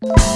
you